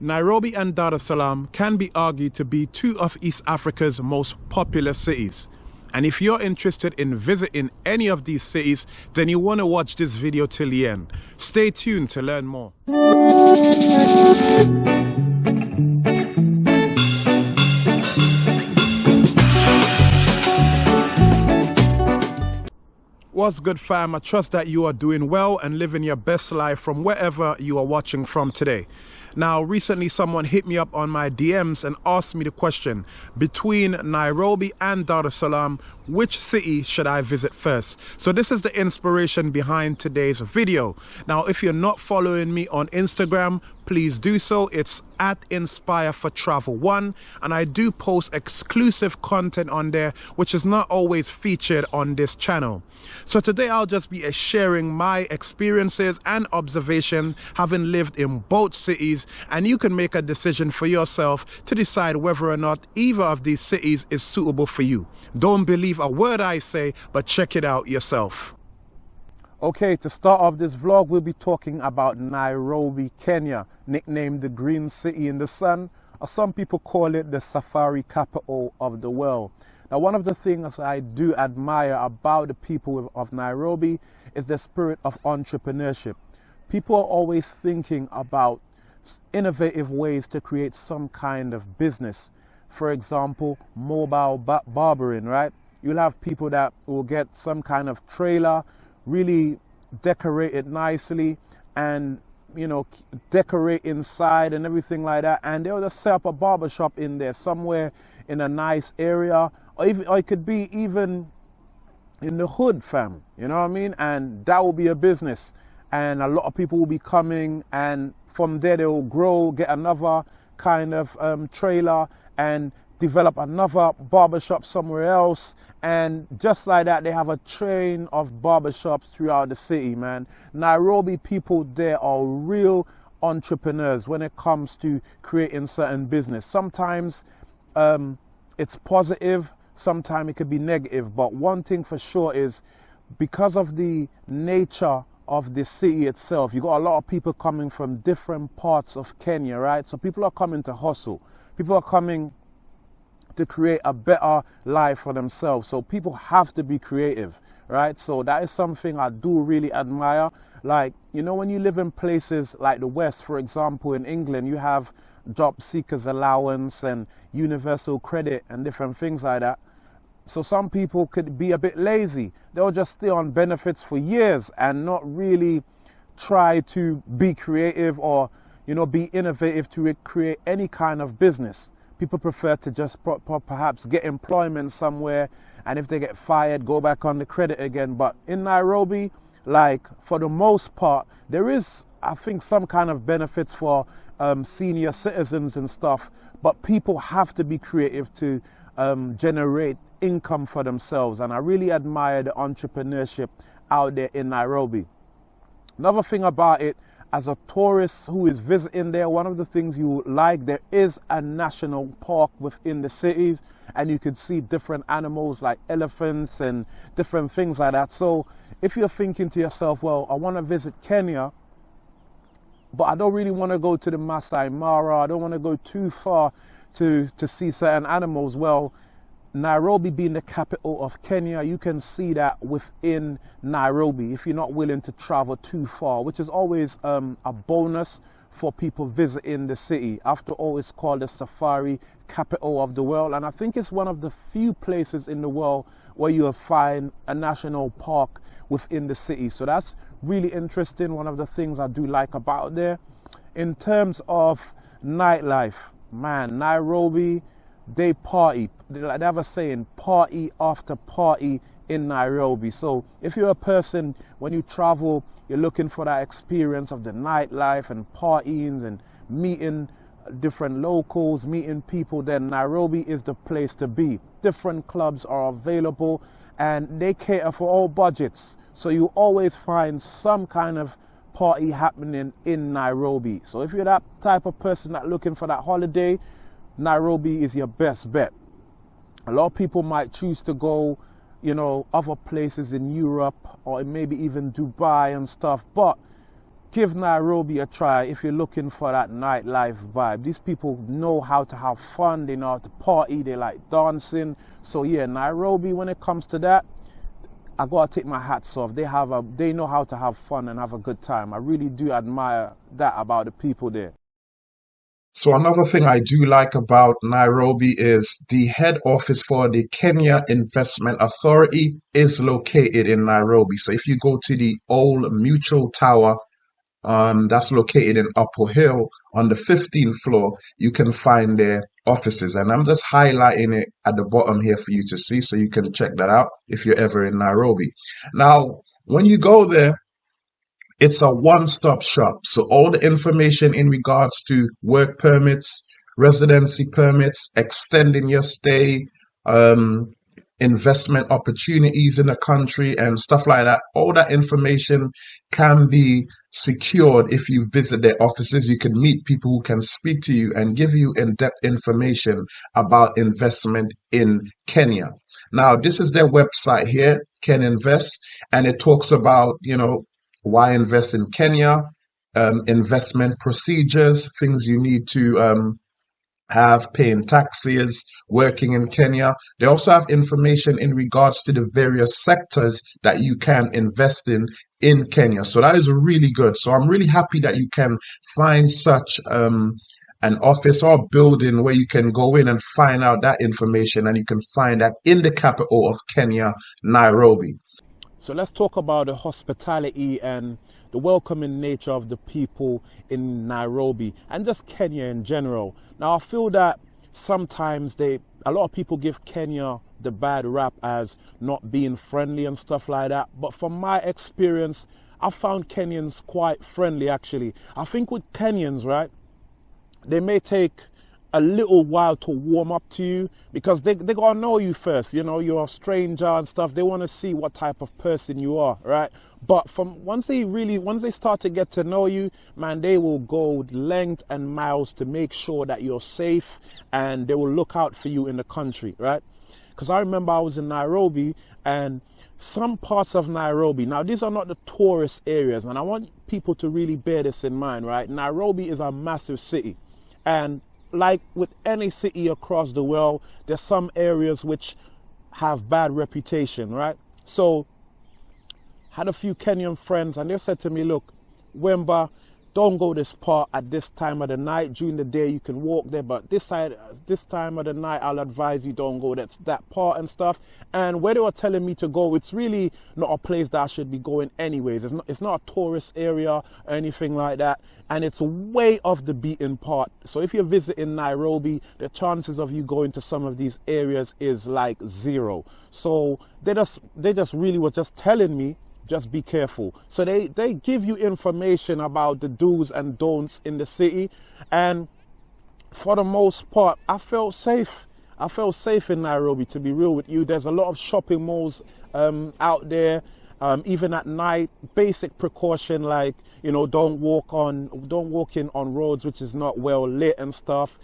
Nairobi and Dar es Salaam can be argued to be two of East Africa's most populous cities. And if you're interested in visiting any of these cities, then you want to watch this video till the end. Stay tuned to learn more. What's good fam? I trust that you are doing well and living your best life from wherever you are watching from today. Now, recently someone hit me up on my DMs and asked me the question, between Nairobi and Dar es Salaam, which city should I visit first? So this is the inspiration behind today's video. Now, if you're not following me on Instagram, please do so. It's at Inspire for Travel One, and I do post exclusive content on there, which is not always featured on this channel. So today I'll just be sharing my experiences and observation having lived in both cities, and you can make a decision for yourself to decide whether or not either of these cities is suitable for you. Don't believe a word I say, but check it out yourself. Okay, to start off this vlog, we'll be talking about Nairobi, Kenya, nicknamed the Green City in the Sun, or some people call it the safari capital of the world. Now, one of the things I do admire about the people of Nairobi is the spirit of entrepreneurship. People are always thinking about innovative ways to create some kind of business. For example, mobile barbering, right? You'll have people that will get some kind of trailer really decorate it nicely and you know decorate inside and everything like that. And they'll just set up a barber shop in there somewhere in a nice area. Or even or it could be even in the hood fam. You know what i mean? And that will be a business. And a lot of people will be coming and from there they will grow get another kind of um, trailer. And develop another barbershop somewhere else. And just like that, they have a train of barbershops throughout the city, man. Nairobi people there are real entrepreneurs when it comes to creating certain business. Sometimes um, it's positive, sometimes it could be negative. But one thing for sure is because of the nature of the city itself, you got a lot of people coming from different parts of Kenya, right? So people are coming to hustle. People are coming to create a better life for themselves. So people have to be creative, right? So that is something I do really admire. Like, you know, when you live in places like the West, for example, in England, you have job seekers allowance and universal credit and different things like that. So some people could be a bit lazy. They'll just stay on benefits for years and not really try to be creative or, you know, be innovative to create any kind of business people prefer to just perhaps get employment somewhere and if they get fired go back on the credit again. But in nairobi like for the most part there is i think some kind of benefits for um, senior citizens and stuff but people have to be creative to um, generate income for themselves. And i really admire the entrepreneurship out there in nairobi. Another thing about it as a tourist who is visiting there, one of the things you like, there is a national park within the cities and you can see different animals like elephants and different things like that. So if you're thinking to yourself, well, I want to visit Kenya, but I don't really want to go to the Masai Mara, I don't want to go too far to, to see certain animals. Well, Nairobi being the capital of Kenya, you can see that within Nairobi if you're not willing to travel too far, which is always um, a bonus for people visiting the city. After all, it's called the safari capital of the world, and I think it's one of the few places in the world where you'll find a national park within the city. So that's really interesting. One of the things I do like about there. In terms of nightlife, man, Nairobi they party. They have a saying, party after party in Nairobi. So if you're a person, when you travel, you're looking for that experience of the nightlife and partying and meeting different locals, meeting people, then Nairobi is the place to be. Different clubs are available and they cater for all budgets. So you always find some kind of party happening in Nairobi. So if you're that type of person that looking for that holiday, Nairobi is your best bet. A lot of people might choose to go, you know, other places in Europe or maybe even Dubai and stuff, but give Nairobi a try if you're looking for that nightlife vibe. These people know how to have fun, they know how to party, they like dancing. So yeah, Nairobi when it comes to that, I gotta take my hats off. They have a they know how to have fun and have a good time. I really do admire that about the people there. So another thing I do like about Nairobi is the head office for the Kenya Investment Authority is located in Nairobi. So if you go to the old Mutual Tower um, that's located in Upper Hill on the 15th floor. You can find their offices, and I'm just highlighting it at the bottom here for you to see, so you can check that out if you're ever in Nairobi. Now, when you go there, it's a one-stop shop. So all the information in regards to work permits, residency permits, extending your stay, um, investment opportunities in the country and stuff like that. All that information can be secured if you visit their offices. You can meet people who can speak to you and give you in depth information about investment in Kenya. Now, this is their website here, Ken Invest, and it talks about, you know, why invest in Kenya, um, investment procedures, things you need to um, have paying taxes, working in Kenya. They also have information in regards to the various sectors that you can invest in in Kenya. So that is really good. So I'm really happy that you can find such um, an office or building where you can go in and find out that information and you can find that in the capital of Kenya, Nairobi. So let's talk about the hospitality and the welcoming nature of the people in Nairobi and just Kenya in general. Now, I feel that sometimes they, a lot of people give Kenya the bad rap as not being friendly and stuff like that. But from my experience, I found Kenyans quite friendly actually. I think with Kenyans, right, they may take a little while to warm up to you because they, they gotta know you first you know you're a stranger and stuff they want to see what type of person you are right but from once they really once they start to get to know you man they will go length and miles to make sure that you're safe and they will look out for you in the country right because i remember i was in nairobi and some parts of Nairobi. Now, these are not the tourist areas, and I want people to really bear this in mind, right? Nairobi is a massive city, and like with any city across the world, there's some areas which have bad reputation, right? So had a few Kenyan friends and they said to me, look, Wemba, don't go this part at this time of the night. During the day, you can walk there, but this side, this time of the night, I'll advise you don't go that's that part and stuff. And where they were telling me to go, it's really not a place that I should be going anyways. It's not, it's not a tourist area or anything like that, and it's way off the beaten part. So if you're visiting Nairobi, the chances of you going to some of these areas is like zero. So they just, they just really were just telling me just be careful. So they, they give you information about the do's and don'ts in the city. And for the most part, I felt safe. I felt safe in Nairobi, to be real with you. There's a lot of shopping malls um, out there. Um, even at night, basic precaution like you know, don't walk on, don't walk in on roads which is not well lit and stuff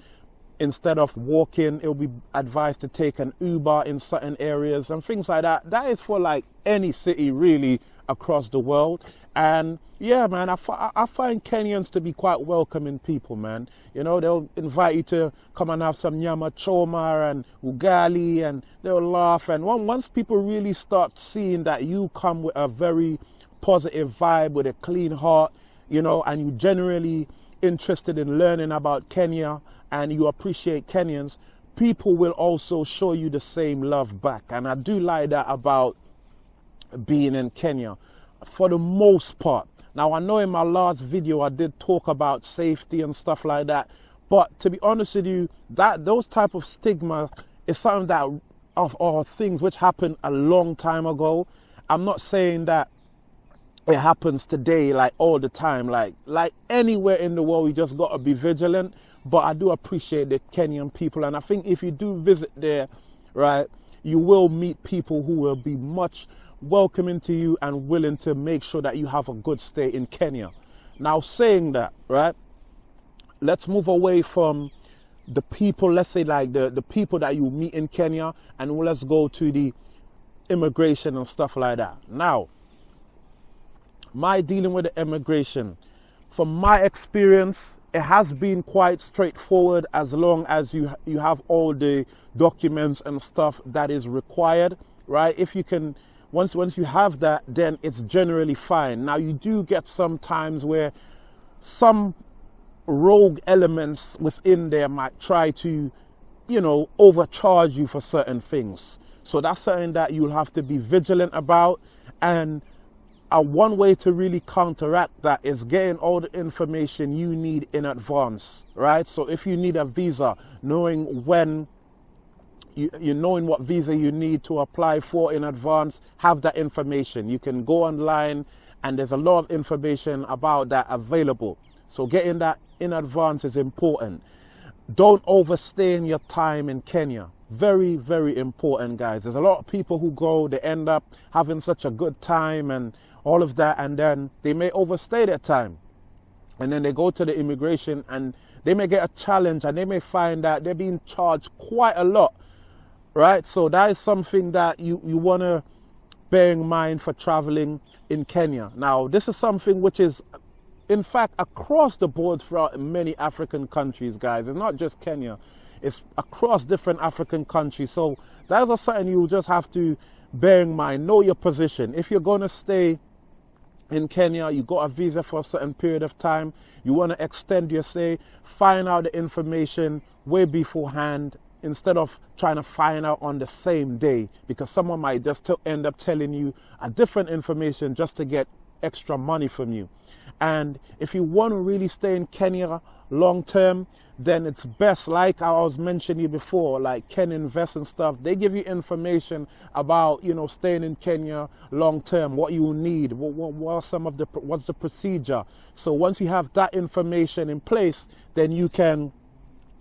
instead of walking, it'll be advised to take an Uber in certain areas and things like that. That is for like any city really across the world. And yeah, man, I, I find Kenyans to be quite welcoming people, man. You know, they'll invite you to come and have some nyama choma and ugali and they'll laugh. And once people really start seeing that you come with a very positive vibe, with a clean heart, you know, and you generally interested in learning about Kenya and you appreciate Kenyans, people will also show you the same love back. And I do like that about being in Kenya for the most part. Now, I know in my last video I did talk about safety and stuff like that, but to be honest with you, that those type of stigma is something that of or things which happened a long time ago. I'm not saying that it happens today like all the time like like anywhere in the world you just got to be vigilant but i do appreciate the kenyan people. And i think if you do visit there right you will meet people who will be much welcoming to you and willing to make sure that you have a good stay in kenya. Now saying that right let's move away from the people let's say like the the people that you meet in kenya and let's go to the immigration and stuff like that. Now my dealing with the immigration, from my experience, it has been quite straightforward as long as you you have all the documents and stuff that is required, right? If you can once once you have that, then it's generally fine. Now you do get some times where some rogue elements within there might try to, you know, overcharge you for certain things. So that's something that you'll have to be vigilant about. And a one way to really counteract that is getting all the information you need in advance, right? So if you need a visa, knowing when you, you knowing what visa you need to apply for in advance, have that information. You can go online and there's a lot of information about that available. So getting that in advance is important. Don't overstay in your time in Kenya. Very, very important, guys. There's a lot of people who go, they end up having such a good time and all of that, and then they may overstay their time. And then they go to the immigration and they may get a challenge and they may find that they're being charged quite a lot, right? So that is something that you, you want to bear in mind for traveling in Kenya. Now, this is something which is in fact, across the board throughout many African countries, guys. It's not just Kenya. It's across different African countries. So that's a something you just have to bear in mind. Know your position. If you're going to stay in Kenya, you got a visa for a certain period of time, you want to extend your stay, find out the information way beforehand instead of trying to find out on the same day because someone might just end up telling you a different information just to get extra money from you. And if you want to really stay in Kenya long term, then it's best, like I was mentioning before, like Ken Invest and stuff. They give you information about, you know, staying in Kenya long term, what you need, what, what, what are some of the, what's the procedure. So once you have that information in place, then you can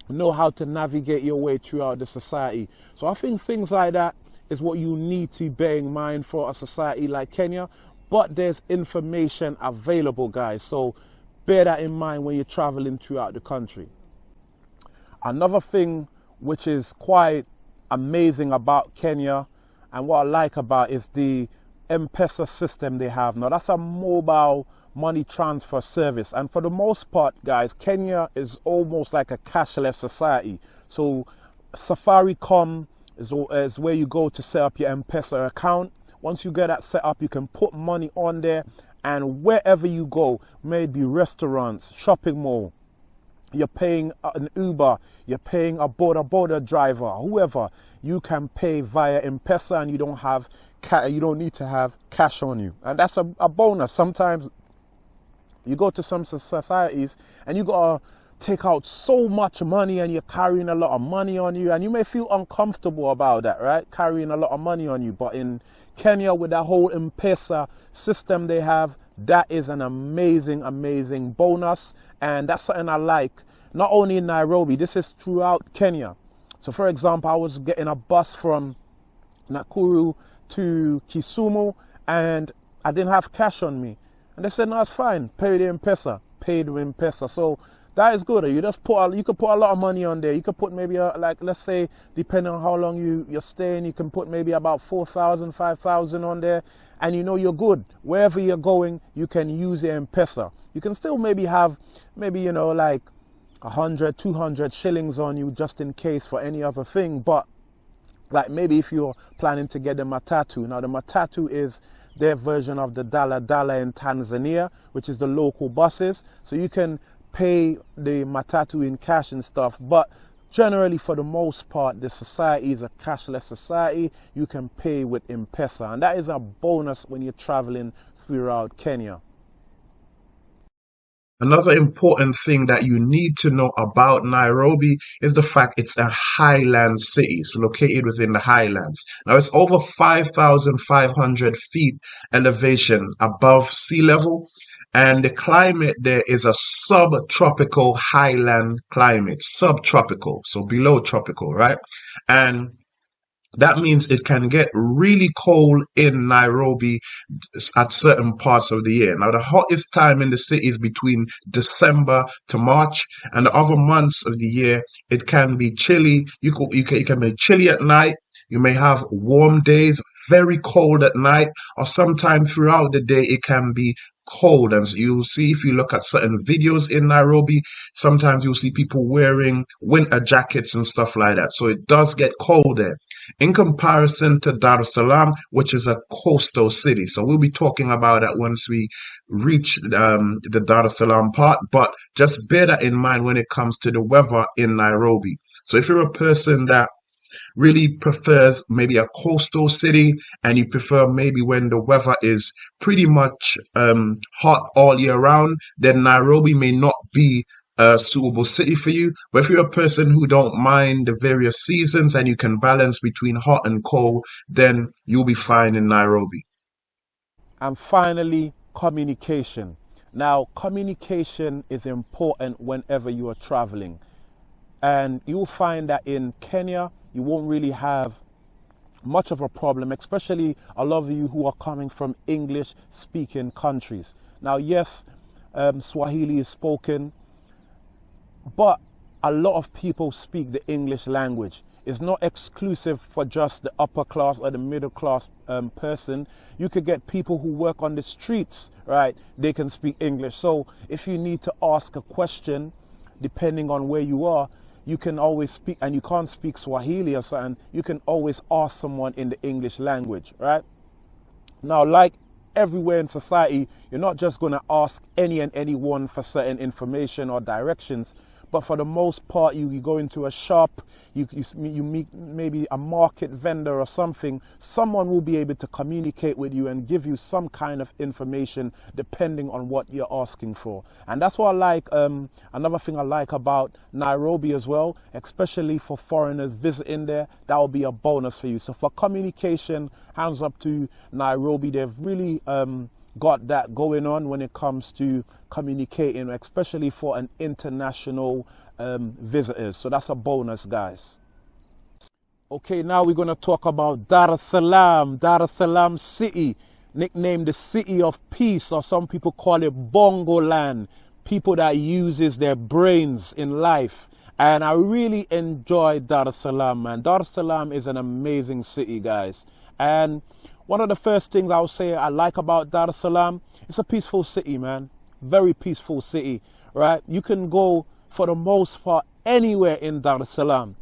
know how to navigate your way throughout the society. So I think things like that is what you need to bear in mind for a society like Kenya but there's information available, guys. So bear that in mind when you're traveling throughout the country. Another thing which is quite amazing about Kenya and what I like about is the M-Pesa system they have. Now that's a mobile money transfer service. And for the most part, guys, Kenya is almost like a cashless society. So Safaricom is, is where you go to set up your M-Pesa account once you get that set up, you can put money on there and wherever you go, maybe restaurants, shopping mall, you're paying an Uber, you're paying a boda boda driver, whoever, you can pay via M-Pesa and you don't have you don't need to have cash on you. And that's a, a bonus. Sometimes you go to some societies and you got to take out so much money and you're carrying a lot of money on you and you may feel uncomfortable about that, right? Carrying a lot of money on you. But in Kenya with that whole M-Pesa system they have, that is an amazing, amazing bonus. And that's something I like. Not only in Nairobi, this is throughout Kenya. So for example, I was getting a bus from Nakuru to Kisumu and I didn't have cash on me. And they said, no, it's fine. Pay the M-Pesa. Paid with. So that is good. You just put you could put a lot of money on there. You could put maybe a, like let's say depending on how long you you're staying, you can put maybe about 4,000, 5,000 on there, and you know you're good. Wherever you're going, you can use your M-Pesa. You can still maybe have maybe you know like 100, 200 shillings on you just in case for any other thing. But like maybe if you're planning to get the matatu. Now the matatu is their version of the Dala Dala in Tanzania, which is the local buses. So you can pay the matatu in cash and stuff, but generally for the most part the society is a cashless society you can pay with m-pesa and that is a bonus when you're traveling throughout kenya Another important thing that you need to know about Nairobi is the fact it's a highland city. It's located within the highlands. Now it's over 5,500 feet elevation above sea level and the climate there is a subtropical highland climate, subtropical, so below tropical, right? And that means it can get really cold in Nairobi at certain parts of the year. Now, the hottest time in the city is between December to March, and the other months of the year it can be chilly. You can, you can, you can be chilly at night You may have warm days, very cold at night, or sometime throughout the day it can be cold. And you'll see if you look at certain videos in Nairobi, sometimes you'll see people wearing winter jackets and stuff like that. So it does get cold there. In comparison to Dar es Salaam, which is a coastal city. So we'll be talking about that once we reach um, the Dar es Salaam part. But just bear that in mind when it comes to the weather in Nairobi. So if you're a person that really prefers maybe a coastal city and you prefer maybe when the weather is pretty much um, hot all year round, then Nairobi may not be a suitable city for you. But if you're a person who don't mind the various seasons and you can balance between hot and cold, then you'll be fine in Nairobi. And finally, communication. Now, communication is important whenever you are traveling. And you'll find that in Kenya, you won't really have much of a problem, especially a lot of you who are coming from English speaking countries. Now, yes, um, Swahili is spoken, but a lot of people speak the English language. It's not exclusive for just the upper class or the middle class um, person. You could get people who work on the streets, right? They can speak English. So if you need to ask a question, depending on where you are, you can always speak, and you can't speak Swahili or something, you can always ask someone in the English language, right? Now, like everywhere in society, you're not just going to ask any and anyone for certain information or directions. But for the most part, you, you go into a shop, you, you, you meet maybe a market vendor or something, someone will be able to communicate with you and give you some kind of information depending on what you're asking for. And that's what I like. Um, another thing I like about Nairobi as well, especially for foreigners visiting there, that will be a bonus for you. So for communication, hands up to Nairobi. They've really um, got that going on when it comes to communicating, especially for an international um, visitors. So that's a bonus, guys. Okay, now we're going to talk about Dar es Salaam, Dar es Salaam City, nicknamed the City of Peace, or some people call it Bongo Land. People that uses their brains in life. And I really enjoy Dar es Salaam, man. Dar es Salaam is an amazing city, guys. And one of the first things I would say I like about Dar es Salaam, it's a peaceful city, man. Very peaceful city, right? You can go for the most part anywhere in Dar es Salaam.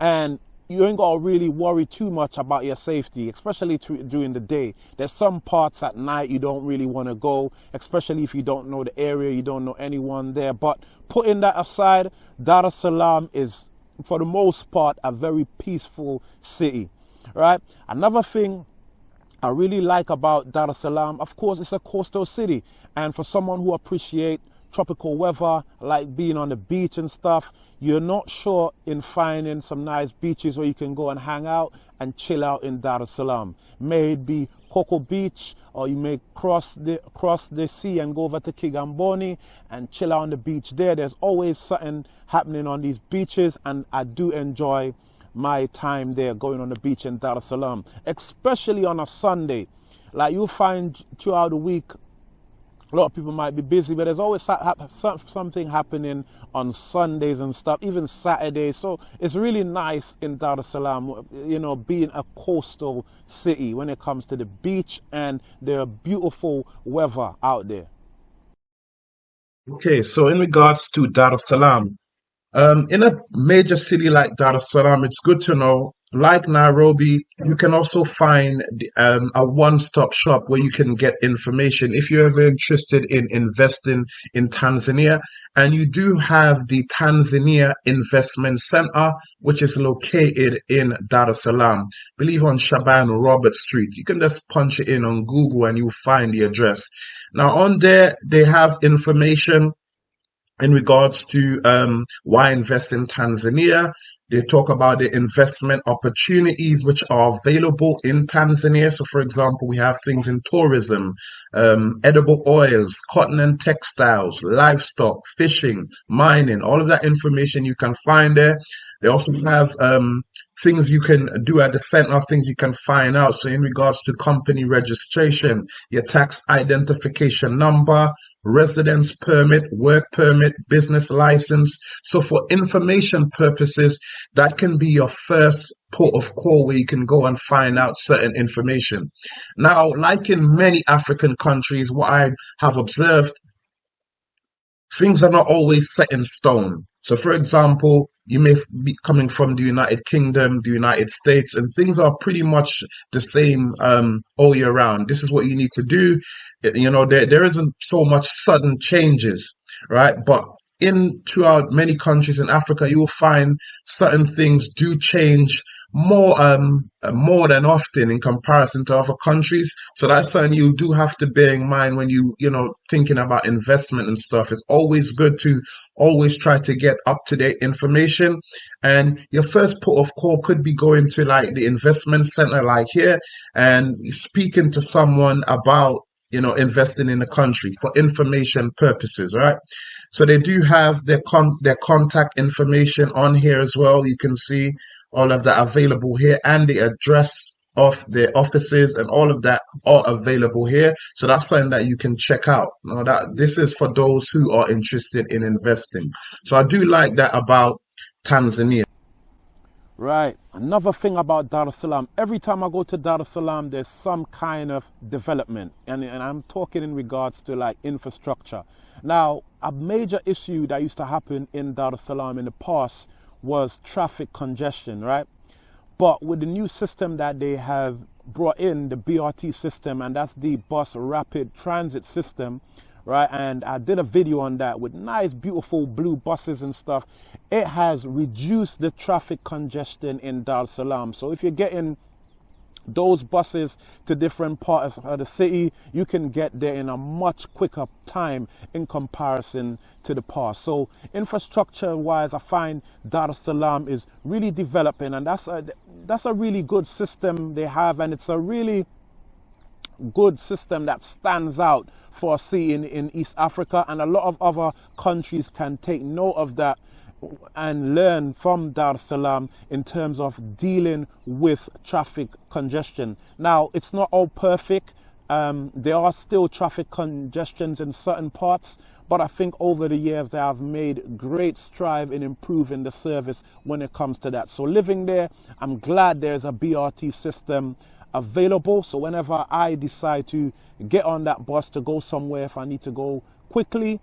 And you ain't got to really worry too much about your safety, especially during the day. There's some parts at night you don't really want to go, especially if you don't know the area, you don't know anyone there. But putting that aside, Dar es Salaam is, for the most part, a very peaceful city, right? Another thing I really like about Dar es Salaam, of course, it's a coastal city. And for someone who appreciate tropical weather, like being on the beach and stuff, you're not sure in finding some nice beaches where you can go and hang out and chill out in Dar es Salaam. May it be Coco Beach, or you may cross the cross the sea and go over to Kigamboni and chill out on the beach there. There's always something happening on these beaches, and I do enjoy my time there going on the beach in Dar es Salaam, especially on a Sunday. Like you'll find throughout the week, a lot of people might be busy, but there's always something happening on Sundays and stuff, even Saturdays. So it's really nice in Dar es Salaam, you know, being a coastal city when it comes to the beach and the beautiful weather out there. Okay, so in regards to Dar es Salaam, um, in a major city like Dar es Salaam, it's good to know, like Nairobi, you can also find um, a one-stop shop where you can get information if you're ever interested in investing in Tanzania. And you do have the Tanzania Investment Center, which is located in Dar es Salaam, believe on Shaban Robert Street. You can just punch it in on Google and you'll find the address. Now on there, they have information in regards to um, why invest in Tanzania. They talk about the investment opportunities which are available in Tanzania. So, for example, we have things in tourism, um, edible oils, cotton and textiles, livestock, fishing, mining, all of that information you can find there. They also have um, things you can do at the center, things you can find out. So, in regards to company registration, your tax identification number, residence permit, work permit, business license. So for information purposes, that can be your first port of call where you can go and find out certain information. Now, like in many African countries, what I have observed things are not always set in stone. So, for example, you may be coming from the United Kingdom, the United States, and things are pretty much the same um, all year round. This is what you need to do. You know, there, there isn't so much sudden changes, right? But in throughout many countries in Africa, you will find certain things do change more um more than often in comparison to other countries. So that's something you do have to bear in mind when you you know thinking about investment and stuff. It's always good to always try to get up to date information. And your first port of call could be going to like the investment center, like here, and speaking to someone about you know investing in the country for information purposes, right? So they do have their con their contact information on here as well. You can see all of that available here and the address of the offices and all of that are available here. So that's something that you can check out. Now that this is for those who are interested in investing. So I do like that about Tanzania. Right. Another thing about Dar es Salaam, every time I go to Dar es Salaam, there's some kind of development. And, and I'm talking in regards to like infrastructure. Now, a major issue that used to happen in Dar es Salaam in the past was traffic congestion, right? But with the new system that they have brought in, the BRT system, and that's the bus rapid transit system, right? And I did a video on that with nice, beautiful blue buses and stuff. It has reduced the traffic congestion in Dar es Salaam. So if you're getting those buses to different parts of the city, you can get there in a much quicker time in comparison to the past. So infrastructure wise, I find Dar es Salaam is really developing and that's a, that's a really good system they have and it's a really good system that stands out for in, in East Africa and a lot of other countries can take note of that and learn from Dar Salaam in terms of dealing with traffic congestion. Now, it's not all perfect. Um, there are still traffic congestions in certain parts, but I think over the years they have made great strive in improving the service when it comes to that. So living there, I'm glad there's a BRT system available. So whenever I decide to get on that bus to go somewhere, if I need to go quickly,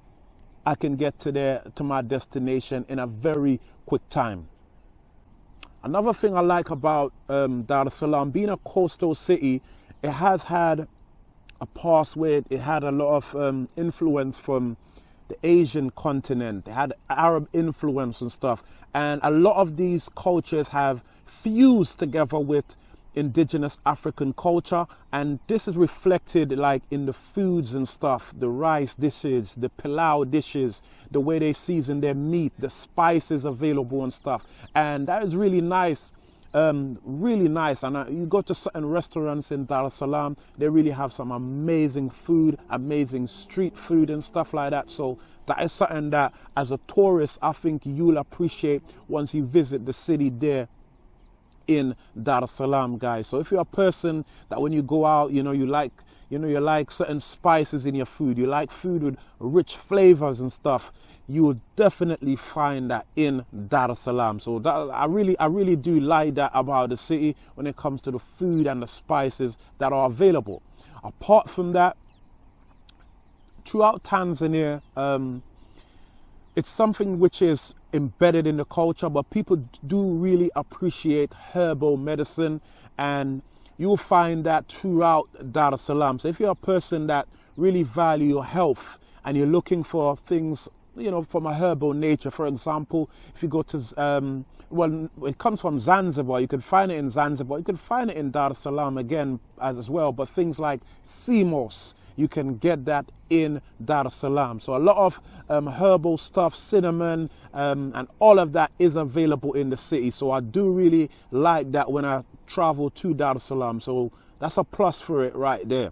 I can get to there to my destination in a very quick time. Another thing I like about um, Dar es Salaam, being a coastal city, it has had a past where it had a lot of um, influence from the Asian continent. They had Arab influence and stuff. And a lot of these cultures have fused together with indigenous African culture and this is reflected like in the foods and stuff the rice dishes the pilau dishes the way they season their meat the spices available and stuff. And that is really nice um, really nice. And uh, you go to certain restaurants in Dar es Salaam they really have some amazing food amazing street food and stuff like that. So that is something that as a tourist I think you'll appreciate once you visit the city there in Dar es Salaam, guys. So if you're a person that when you go out, you know, you like, you know, you like certain spices in your food, you like food with rich flavors and stuff, you will definitely find that in Dar es Salaam. So that, I really, I really do like that about the city when it comes to the food and the spices that are available. Apart from that, throughout Tanzania, um, it's something which is embedded in the culture, but people do really appreciate herbal medicine and you'll find that throughout Dar es Salaam. So if you're a person that really value your health and you're looking for things, you know, from a herbal nature, for example, if you go to, um, well, it comes from Zanzibar, you can find it in Zanzibar, you can find it in Dar es Salaam again as well, but things like sea moss, you can get that in Dar es Salaam. So a lot of um, herbal stuff, cinnamon, um, and all of that is available in the city. So I do really like that when I travel to Dar es Salaam. So that's a plus for it right there.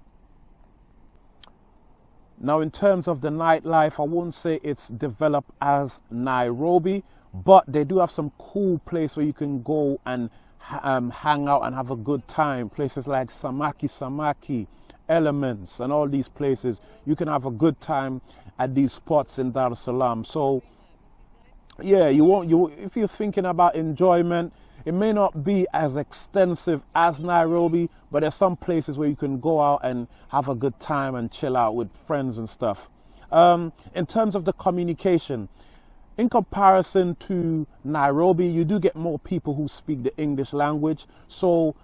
Now, in terms of the nightlife, I won't say it's developed as Nairobi, but they do have some cool place where you can go and um, hang out and have a good time. Places like Samaki Samaki, Elements, and all these places. You can have a good time at these spots in Dar es Salaam. So, yeah, you won't. You if you're thinking about enjoyment, it may not be as extensive as Nairobi, but there's some places where you can go out and have a good time and chill out with friends and stuff. Um, in terms of the communication, in comparison to Nairobi, you do get more people who speak the English language. So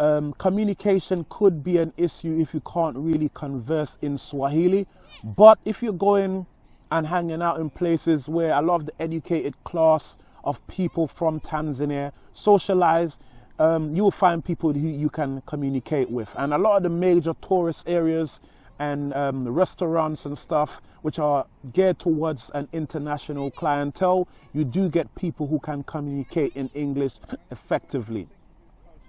um, communication could be an issue if you can't really converse in Swahili. But if you're going and hanging out in places where a lot of the educated class of people from Tanzania socialize, um, you will find people who you can communicate with. And a lot of the major tourist areas and um, restaurants and stuff, which are geared towards an international clientele, you do get people who can communicate in English effectively.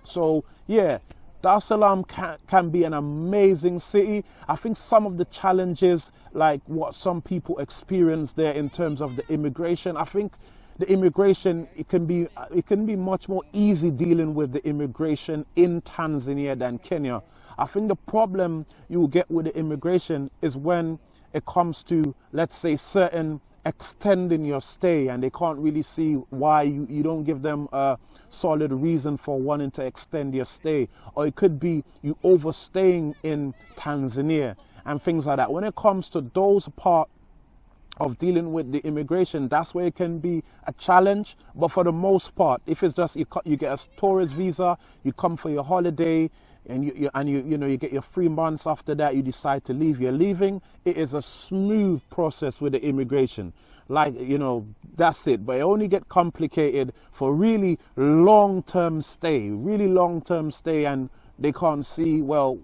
So, yeah, Dar es Salaam can, can be an amazing city. I think some of the challenges, like what some people experience there in terms of the immigration, I think the immigration it can be uh, it can be much more easy dealing with the immigration in Tanzania than Kenya. I think the problem you get with the immigration is when it comes to let's say certain extending your stay and they can't really see why you, you don't give them a solid reason for wanting to extend your stay or it could be you overstaying in Tanzania and things like that when it comes to those part of dealing with the immigration, that's where it can be a challenge. But for the most part, if it's just you, you get a tourist visa, you come for your holiday, and you, you, and you you know you get your three months after that, you decide to leave. You're leaving. It is a smooth process with the immigration. Like you know, that's it. But it only get complicated for really long-term stay, really long-term stay, and they can't see. Well,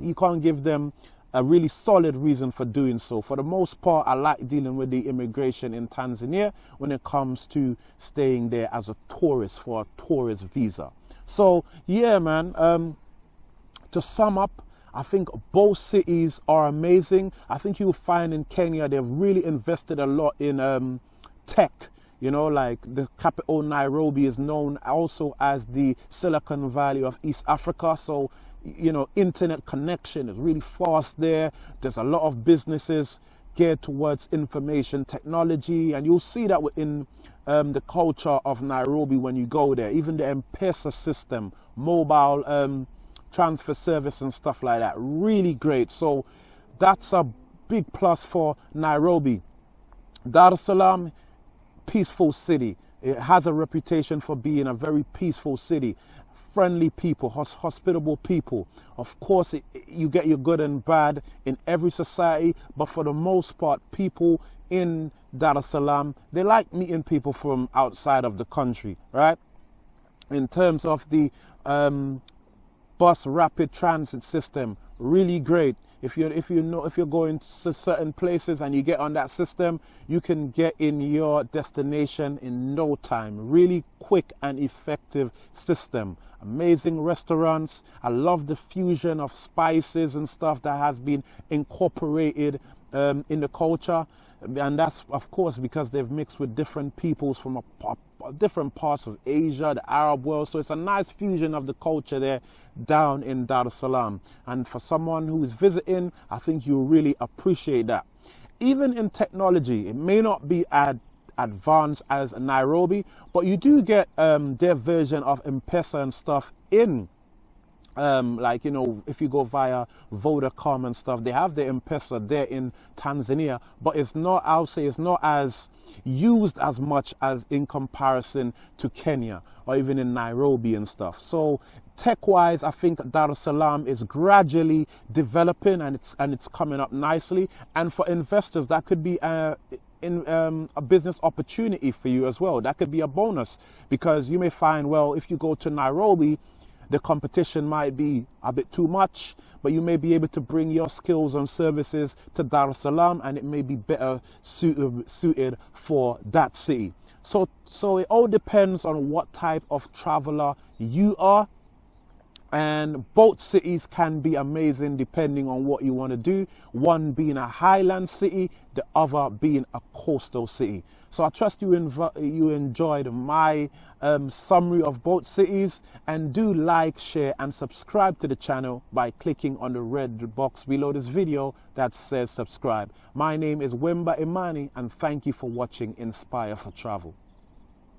you can't give them a really solid reason for doing so. For the most part, I like dealing with the immigration in Tanzania when it comes to staying there as a tourist for a tourist visa. So, yeah, man, um, to sum up, I think both cities are amazing. I think you'll find in Kenya they've really invested a lot in um, tech. You know, like the capital Nairobi is known also as the Silicon Valley of East Africa. So you know, internet connection is really fast there. There's a lot of businesses geared towards information technology, and you'll see that within um, the culture of Nairobi when you go there. Even the M-Pesa system, mobile um, transfer service, and stuff like that, really great. So that's a big plus for Nairobi. Dar es Salaam, peaceful city. It has a reputation for being a very peaceful city friendly people, hospitable people. Of course, it, you get your good and bad in every society, but for the most part, people in Dar es Salaam, they like meeting people from outside of the country, right? In terms of the um, bus rapid transit system, really great. If you if you know if you're going to certain places and you get on that system, you can get in your destination in no time. Really quick and effective system. Amazing restaurants. I love the fusion of spices and stuff that has been incorporated um, in the culture, and that's of course because they've mixed with different peoples from a, a different parts of Asia, the Arab world. So it's a nice fusion of the culture there down in Dar es Salaam. And for someone who is visiting, I think you'll really appreciate that. Even in technology, it may not be as advanced as Nairobi, but you do get um, their version of M-Pesa and stuff in um, like you know if you go via Vodacom and stuff they have the M-Pesa there in Tanzania but it's not I'll say it's not as used as much as in comparison to Kenya or even in Nairobi and stuff so tech wise I think Dar es Salaam is gradually developing and it's and it's coming up nicely and for investors that could be a, in um, a business opportunity for you as well. That could be a bonus because you may find, well, if you go to Nairobi, the competition might be a bit too much, but you may be able to bring your skills and services to Dar es Salaam and it may be better suited, suited for that city. So, so it all depends on what type of traveler you are. And both cities can be amazing depending on what you want to do. One being a highland city, the other being a coastal city. So I trust you you enjoyed my um, summary of both cities and do like, share and subscribe to the channel by clicking on the red box below this video that says subscribe. My name is Wemba Imani and thank you for watching Inspire for Travel.